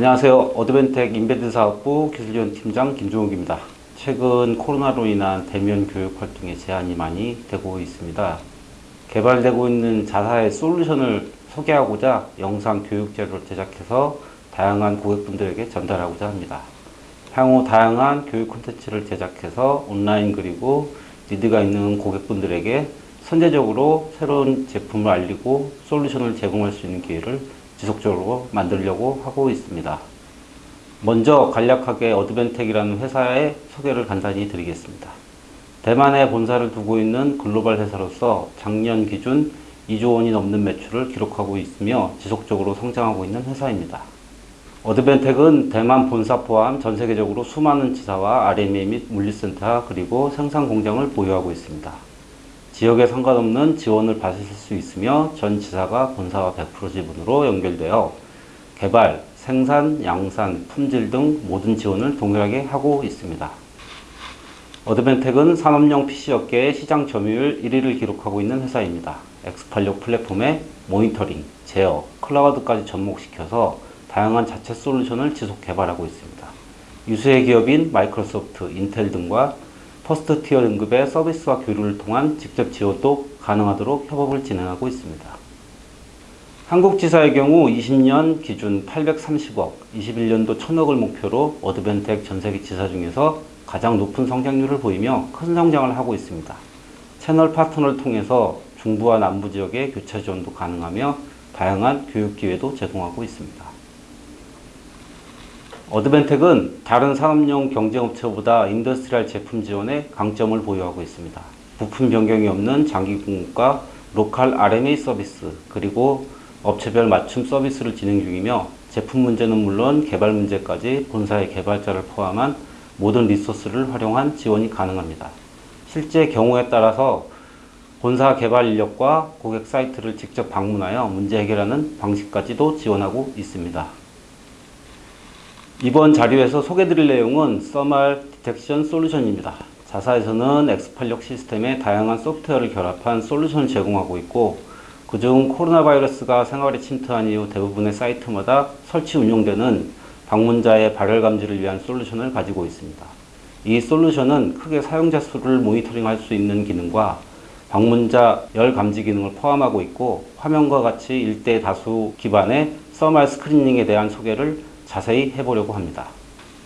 안녕하세요. 어드벤텍 embedded 사업부 기술지원 팀장 김종욱입니다. 최근 코로나로 인한 대면 교육 활동에 제한이 많이 되고 있습니다. 개발되고 있는 자사의 솔루션을 소개하고자 영상 교육 자료를 제작해서 다양한 고객분들에게 전달하고자 합니다. 향후 다양한 교육 콘텐츠를 제작해서 온라인 그리고 need가 있는 고객분들에게 선제적으로 새로운 제품을 알리고 솔루션을 제공할 수 있는 기회를 지속적으로 만들려고 하고 있습니다. 먼저 간략하게 어드벤텍이라는 회사의 소개를 간단히 드리겠습니다. 대만에 본사를 두고 있는 글로벌 회사로서 작년 기준 2조 원이 넘는 매출을 기록하고 있으며 지속적으로 성장하고 있는 회사입니다. 어드벤텍은 대만 본사 포함 전 세계적으로 수많은 지사와 RMA 및 물류센터 그리고 생산 공장을 보유하고 있습니다. 지역에 상관없는 지원을 받으실 수 있으며 전 지사가 본사와 100% 지분으로 연결되어 개발, 생산, 양산, 품질 등 모든 지원을 동일하게 하고 있습니다. 어드벤텍은 산업용 PC 업계의 시장 점유율 1위를 기록하고 있는 회사입니다. X86 플랫폼의 모니터링, 제어, 클라우드까지 접목시켜서 다양한 자체 솔루션을 지속 개발하고 있습니다. 유수의 기업인 마이크로소프트, 인텔 등과 first tier 등급의 서비스와 교류를 통한 직접 지원도 가능하도록 협업을 진행하고 있습니다. 한국지사의 경우 20년 기준 830억, 21년도 1000억을 목표로 어드벤텍 전세계 지사 중에서 가장 높은 성장률을 보이며 큰 성장을 하고 있습니다. 채널 파트너를 통해서 중부와 남부 지역의 교차 지원도 가능하며 다양한 교육 기회도 제공하고 있습니다. 어드벤텍은 다른 산업용 경쟁업체보다 industrial 제품 지원에 강점을 보유하고 있습니다. 부품 변경이 없는 장기 공급과 local RMA 서비스 그리고 업체별 맞춤 서비스를 진행 중이며 제품 문제는 물론 개발 문제까지 본사의 개발자를 포함한 모든 resource를 활용한 지원이 가능합니다. 실제 경우에 따라서 본사 개발 인력과 고객 사이트를 직접 방문하여 문제 해결하는 방식까지도 지원하고 있습니다. 이번 자료에서 소개드릴 내용은 thermal detection 솔루션입니다. 자사에서는 X86 시스템에 다양한 소프트웨어를 결합한 솔루션을 제공하고 있고 그중 코로나 바이러스가 생활에 침투한 이후 대부분의 사이트마다 설치 운영되는 방문자의 발열 감지를 위한 솔루션을 가지고 있습니다. 이 솔루션은 크게 사용자 수를 모니터링할 수 있는 기능과 방문자 열 감지 기능을 포함하고 있고 화면과 같이 일대 다수 기반의 서말 스크리닝에 대한 소개를 자세히 해보려고 합니다.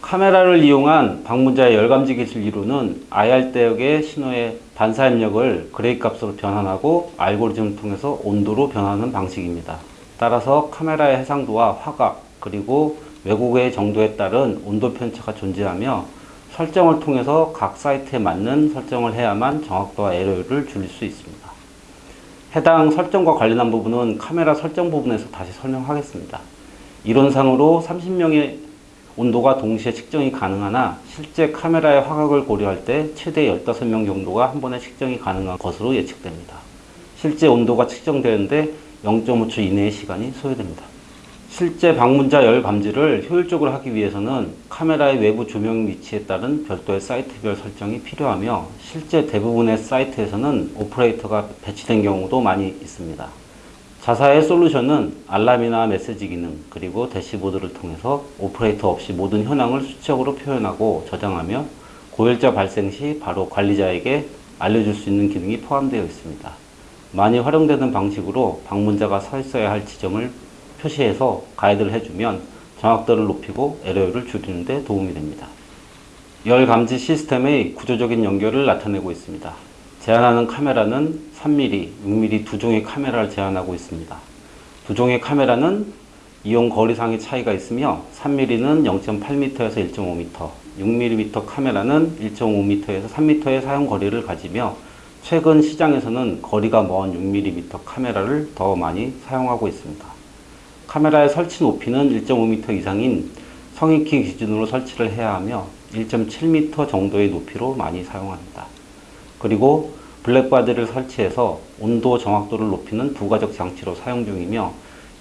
카메라를 이용한 방문자의 열감지 기술 이루는 IR 대역의 신호의 반사 입력을 gray 값으로 변환하고 알고리즘을 통해서 온도로 변하는 방식입니다. 따라서 카메라의 해상도와 화각 그리고 왜곡의 정도에 따른 온도 편차가 존재하며 설정을 통해서 각 사이트에 맞는 설정을 해야만 정확도와 에러를 줄일 수 있습니다. 해당 설정과 관련한 부분은 카메라 설정 부분에서 다시 설명하겠습니다. 이론상으로 30명의 온도가 동시에 측정이 가능하나 실제 카메라의 화각을 고려할 때 최대 15명 정도가 한 번에 측정이 가능한 것으로 예측됩니다. 실제 온도가 측정되는데 0.5초 이내의 시간이 소요됩니다. 실제 방문자 열 감지를 효율적으로 하기 위해서는 카메라의 외부 조명 위치에 따른 별도의 사이트별 설정이 필요하며 실제 대부분의 사이트에서는 오퍼레이터가 배치된 경우도 많이 있습니다. 자사의 솔루션은 알람이나 메시지 기능 그리고 대시보드를 통해서 오퍼레이터 없이 모든 현황을 수치적으로 표현하고 저장하며 고열자 발생 시 바로 관리자에게 알려줄 수 있는 기능이 포함되어 있습니다. 많이 활용되는 방식으로 방문자가 서 있어야 할 지점을 표시해서 가이드를 해주면 정확도를 높이고 에러율을 줄이는 데 도움이 됩니다. 열 감지 시스템의 구조적인 연결을 나타내고 있습니다. 제한하는 카메라는 3mm, 6mm 두 종의 카메라를 제한하고 있습니다. 두 종의 카메라는 이용 거리상의 차이가 있으며 3mm는 0.8m에서 1.5m, 6mm 카메라는 1.5m에서 3m의 사용 거리를 가지며 최근 시장에서는 거리가 먼 6mm 카메라를 더 많이 사용하고 있습니다. 카메라의 설치 높이는 1.5m 이상인 성인키 기준으로 설치를 해야 하며 1.7m 정도의 높이로 많이 사용합니다. 그리고 black body를 설치해서 온도 정확도를 높이는 부가적 장치로 사용 중이며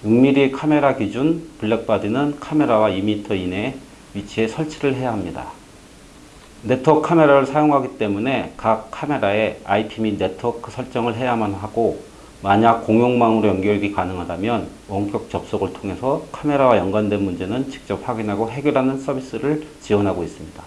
6mm 카메라 기준 black body는 카메라와 2m 이내에 위치에 설치를 해야 합니다. 네트워크 카메라를 사용하기 때문에 각 카메라에 IP 및 네트워크 설정을 해야만 하고 만약 공용망으로 연결이 가능하다면 원격 접속을 통해서 카메라와 연관된 문제는 직접 확인하고 해결하는 서비스를 지원하고 있습니다.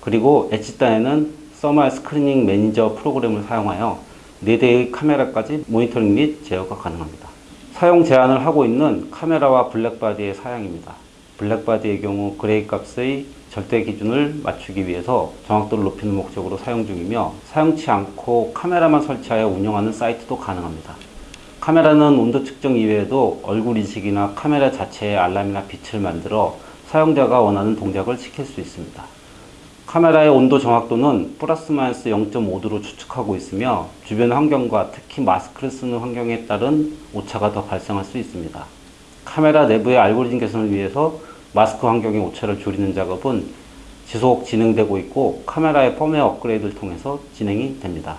그리고 edge단에는 thermal screening manager 프로그램을 사용하여 4대의 카메라까지 모니터링 및 제어가 가능합니다. 사용 제안을 하고 있는 카메라와 black body의 사양입니다. black body의 경우 gray 값의 절대 기준을 맞추기 위해서 정확도를 높이는 목적으로 사용 중이며 사용치 않고 카메라만 설치하여 운영하는 사이트도 가능합니다. 카메라는 온도 측정 이외에도 얼굴 인식이나 카메라 자체의 알람이나 빛을 만들어 사용자가 원하는 동작을 시킬 수 있습니다. 카메라의 온도 정확도는 플러스 마이너스 0.5도로 추측하고 있으며 주변 환경과 특히 마스크를 쓰는 환경에 따른 오차가 더 발생할 수 있습니다. 카메라 내부의 알고리즘 개선을 위해서 마스크 환경의 오차를 줄이는 작업은 지속 진행되고 있고 카메라의 펌웨어 업그레이드를 통해서 진행이 됩니다.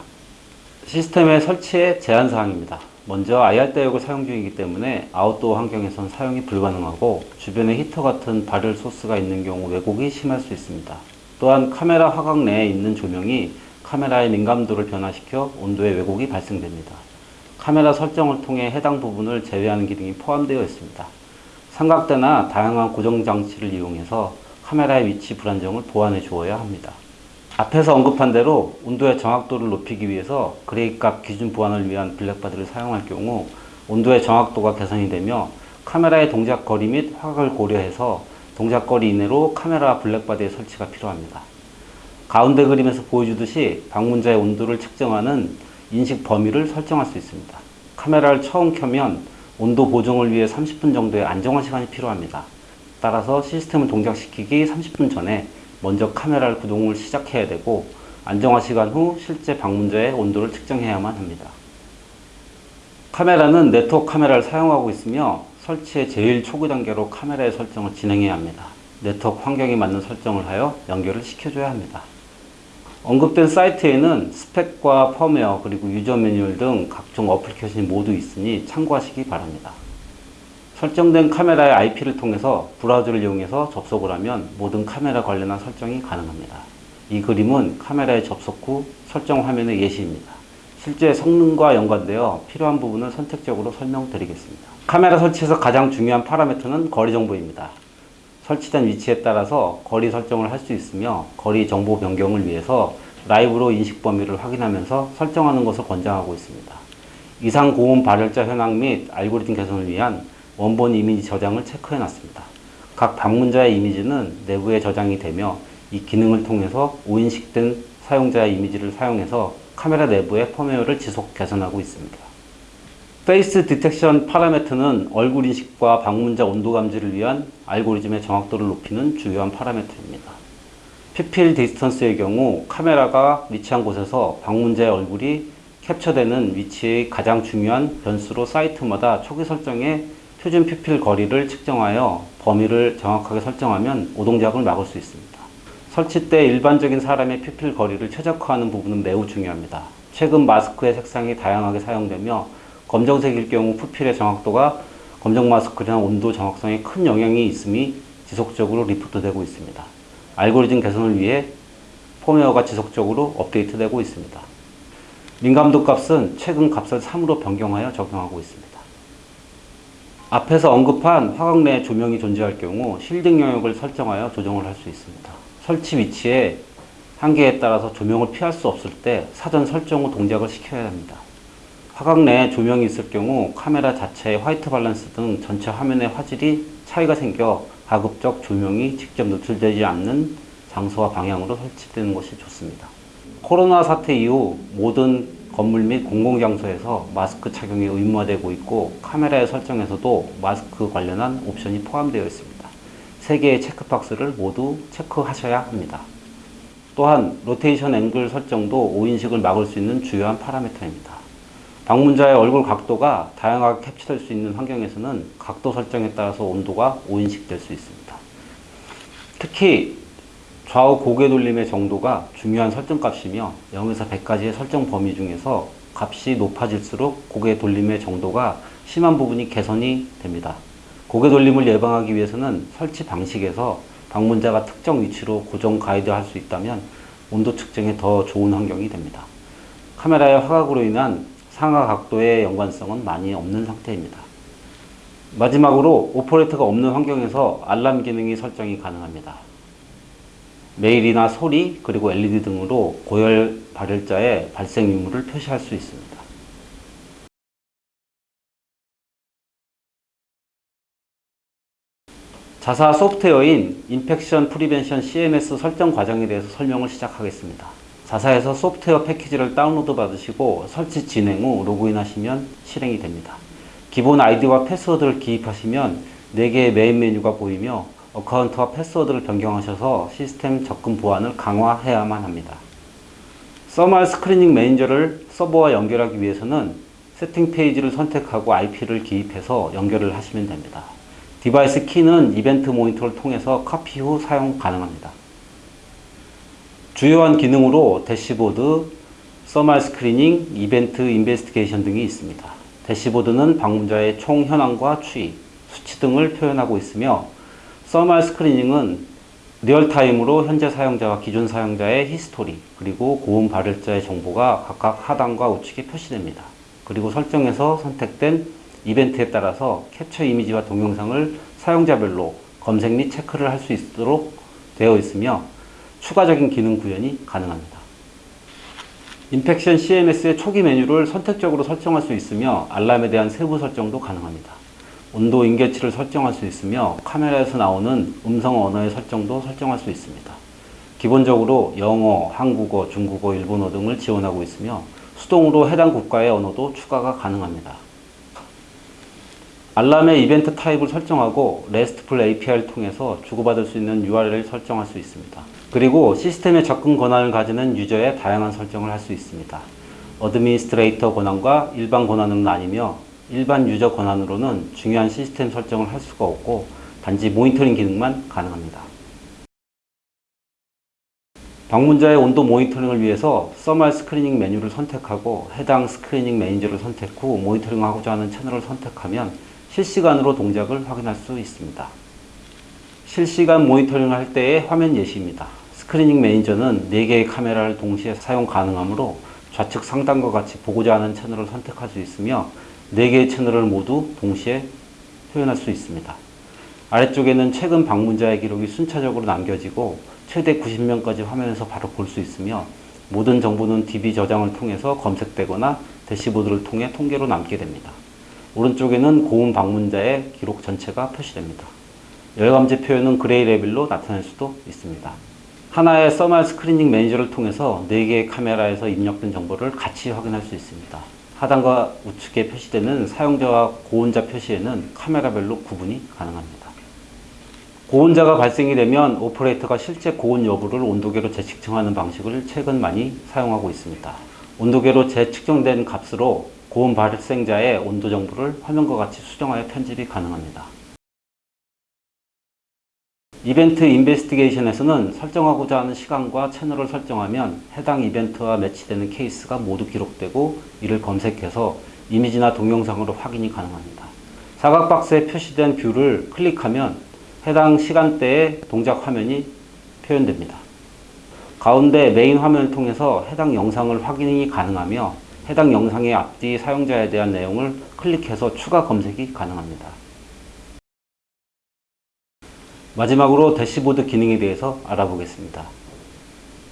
시스템의 설치의 제한 사항입니다. 먼저 IR 대역을 사용 중이기 때문에 아웃도어 환경에선 사용이 불가능하고 주변에 히터 같은 발열 소스가 있는 경우 왜곡이 심할 수 있습니다. 또한 카메라 화각 내에 있는 조명이 카메라의 민감도를 변화시켜 온도의 왜곡이 발생됩니다. 카메라 설정을 통해 해당 부분을 제외하는 기능이 포함되어 있습니다. 삼각대나 다양한 고정 장치를 이용해서 카메라의 위치 불안정을 보완해 주어야 합니다. 앞에서 언급한 대로 온도의 정확도를 높이기 위해서 gray 값 기준 보완을 위한 black body를 사용할 경우 온도의 정확도가 개선이 되며 카메라의 동작 거리 및 화각을 고려해서 동작 거리 이내로 카메라 black body의 설치가 필요합니다. 가운데 그림에서 보여주듯이 방문자의 온도를 측정하는 인식 범위를 설정할 수 있습니다. 카메라를 처음 켜면 온도 보정을 위해 30분 정도의 안정화 시간이 필요합니다. 따라서 시스템을 동작시키기 30분 전에 먼저 카메라를 구동을 시작해야 되고 안정화 시간 후 실제 방문자의 온도를 측정해야만 합니다. 카메라는 네트워크 카메라를 사용하고 있으며 설치의 제일 초기 단계로 카메라의 설정을 진행해야 합니다. 네트워크 환경에 맞는 설정을 하여 연결을 시켜줘야 합니다. 언급된 사이트에는 스펙과 펌웨어 그리고 유저 매뉴얼 등 각종 어플리케이션이 모두 있으니 참고하시기 바랍니다. 설정된 카메라의 IP를 통해서 브라우저를 이용해서 접속을 하면 모든 카메라 관련한 설정이 가능합니다. 이 그림은 카메라에 접속 후 설정 화면의 예시입니다. 실제 성능과 연관되어 필요한 부분을 선택적으로 설명드리겠습니다. 카메라 설치에서 가장 중요한 파라미터는 거리 정보입니다. 설치된 위치에 따라서 거리 설정을 할 수 있으며 거리 정보 변경을 위해서 라이브로 인식 범위를 확인하면서 설정하는 것을 권장하고 있습니다. 이상 고온 발열자 현황 및 알고리즘 개선을 위한 원본 이미지 저장을 체크해 놨습니다. 각 방문자의 이미지는 내부에 저장이 되며 이 기능을 통해서 오인식된 사용자의 이미지를 사용해서 카메라 내부의 펌웨어를 지속 개선하고 있습니다. face detection 파라미터는 얼굴 인식과 방문자 온도 감지를 위한 알고리즘의 정확도를 높이는 주요한 파라미터입니다. pupil distance의 경우 카메라가 위치한 곳에서 방문자의 얼굴이 캡처되는 위치의 가장 중요한 변수로 사이트마다 초기 설정의 표준 pupil 거리를 측정하여 범위를 정확하게 설정하면 오동작을 막을 수 있습니다. 설치 때 일반적인 사람의 pupil 거리를 최적화하는 부분은 매우 중요합니다. 최근 마스크의 색상이 다양하게 사용되며 검정색일 경우 pupil의 정확도가 검정 마스크나 온도 정확성에 큰 영향이 있음이 지속적으로 리포트되고 있습니다. 알고리즘 개선을 위해 펌웨어가 지속적으로 업데이트되고 있습니다. 민감도 값은 최근 값을 3으로 변경하여 적용하고 있습니다. 앞에서 언급한 화각 내 조명이 존재할 경우 shielding 영역을 설정하여 조정을 할 수 있습니다. 설치 위치에 한계에 따라서 조명을 피할 수 없을 때 사전 설정 후 동작을 시켜야 합니다. 화각 내에 조명이 있을 경우 카메라 자체의 화이트 밸런스 등 전체 화면의 화질이 차이가 생겨 가급적 조명이 직접 노출되지 않는 장소와 방향으로 설치되는 것이 좋습니다. 코로나 사태 이후 모든 건물 및 공공장소에서 마스크 착용이 의무화되고 있고 카메라의 설정에서도 마스크 관련한 옵션이 포함되어 있습니다. 세 개의 체크박스를 모두 체크하셔야 합니다. 또한 로테이션 앵글 설정도 오인식을 막을 수 있는 주요한 파라미터입니다. 방문자의 얼굴 각도가 다양하게 캡처될 수 있는 환경에서는 각도 설정에 따라서 온도가 오인식 될 수 있습니다. 특히 좌우 고개 돌림의 정도가 중요한 설정값이며 0에서 100까지의 설정 범위 중에서 값이 높아질수록 고개 돌림의 정도가 심한 부분이 개선이 됩니다. 고개 돌림을 예방하기 위해서는 설치 방식에서 방문자가 특정 위치로 고정 가이드 할 수 있다면 온도 측정에 더 좋은 환경이 됩니다. 카메라의 화각으로 인한 상하 각도의 연관성은 많이 없는 상태입니다. 마지막으로 오퍼레이터가 없는 환경에서 알람 기능이 설정이 가능합니다. 메일이나 소리 그리고 LED 등으로 고열 발열자의 발생 유무를 표시할 수 있습니다. 자사 소프트웨어인 infection prevention CMS 설정 과정에 대해서 설명을 시작하겠습니다. 자사에서 소프트웨어 패키지를 다운로드 받으시고 설치 진행 후 로그인 하시면 실행이 됩니다. 기본 아이디와 패스워드를 기입하시면 4개의 메인 메뉴가 보이며 account와 패스워드를 변경하셔서 시스템 접근 보안을 강화해야만 합니다. thermal screening manager를 서버와 연결하기 위해서는 세팅 페이지를 선택하고 IP를 기입해서 연결을 하시면 됩니다. device key는 이벤트 모니터를 통해서 카피 후 사용 가능합니다. 주요한 기능으로 대시보드, thermal screening, event investigation 등이 있습니다. 대시보드는 방문자의 총 현황과 추이, 수치 등을 표현하고 있으며 thermal screening은 real-time으로 현재 사용자와 기존 사용자의 히스토리 그리고 고온 발열자의 정보가 각각 하단과 우측에 표시됩니다. 그리고 설정에서 선택된 이벤트에 따라서 캡처 이미지와 동영상을 사용자별로 검색 및 체크를 할 수 있도록 되어 있으며 추가적인 기능 구현이 가능합니다. 인펙션 CMS의 초기 메뉴를 선택적으로 설정할 수 있으며 알람에 대한 세부 설정도 가능합니다. 온도 임계치를 설정할 수 있으며 카메라에서 나오는 음성 언어의 설정도 설정할 수 있습니다. 기본적으로 영어, 한국어, 중국어, 일본어 등을 지원하고 있으며 수동으로 해당 국가의 언어도 추가가 가능합니다. 알람의 이벤트 타입을 설정하고 RESTful API를 통해서 주고받을 수 있는 URL을 설정할 수 있습니다. 그리고 시스템에 접근 권한을 가지는 유저의 다양한 설정을 할 수 있습니다. administrator 권한과 일반 권한으로 나뉘며 일반 유저 권한으로는 중요한 시스템 설정을 할 수가 없고 단지 모니터링 기능만 가능합니다. 방문자의 온도 모니터링을 위해서 thermal screening 메뉴를 선택하고 해당 screening manager를 선택 후 모니터링하고자 하는 채널을 선택하면 실시간으로 동작을 확인할 수 있습니다. 실시간 모니터링을 할 때의 화면 예시입니다. screening manager는 4개의 카메라를 동시에 사용 가능하므로 좌측 상단과 같이 보고자 하는 채널을 선택할 수 있으며 4개의 채널을 모두 동시에 표현할 수 있습니다. 아래쪽에는 최근 방문자의 기록이 순차적으로 남겨지고 최대 90명까지 화면에서 바로 볼 수 있으며 모든 정보는 DB 저장을 통해서 검색되거나 대시보드를 통해 통계로 남게 됩니다. 오른쪽에는 고온 방문자의 기록 전체가 표시됩니다. 열감지 표현은 gray level로 나타낼 수도 있습니다. 하나의 thermal screening manager를 통해서 4개의 카메라에서 입력된 정보를 같이 확인할 수 있습니다. 하단과 우측에 표시되는 사용자와 고온자 표시에는 카메라별로 구분이 가능합니다. 고온자가 발생이 되면 오퍼레이터가 실제 고온 여부를 온도계로 재측정하는 방식을 최근 많이 사용하고 있습니다. 온도계로 재측정된 값으로 고온 발생자의 온도 정보를 화면과 같이 수정하여 편집이 가능합니다. event investigation에서는 설정하고자 하는 시간과 채널을 설정하면 해당 이벤트와 매치되는 케이스가 모두 기록되고 이를 검색해서 이미지나 동영상으로 확인이 가능합니다. 사각 박스에 표시된 뷰를 클릭하면 해당 시간대의 동작 화면이 표현됩니다. 가운데 메인 화면을 통해서 해당 영상을 확인이 가능하며 해당 영상의 앞뒤 사용자에 대한 내용을 클릭해서 추가 검색이 가능합니다. 마지막으로 대시보드 기능에 대해서 알아보겠습니다.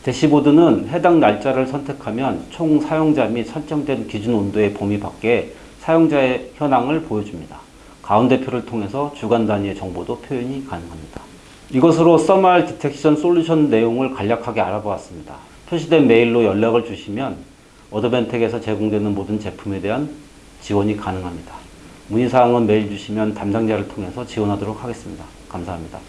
대시보드는 해당 날짜를 선택하면 총 사용자 및 설정된 기준 온도의 범위 밖에 사용자의 현황을 보여줍니다. 가운데표를 통해서 주간 단위의 정보도 표현이 가능합니다. 이것으로 써말 디텍션 솔루션 내용을 간략하게 알아보았습니다. 표시된 메일로 연락을 주시면 어드벤텍에서 제공되는 모든 제품에 대한 지원이 가능합니다. 문의사항은 메일 주시면 담당자를 통해서 지원하도록 하겠습니다. 감사합니다.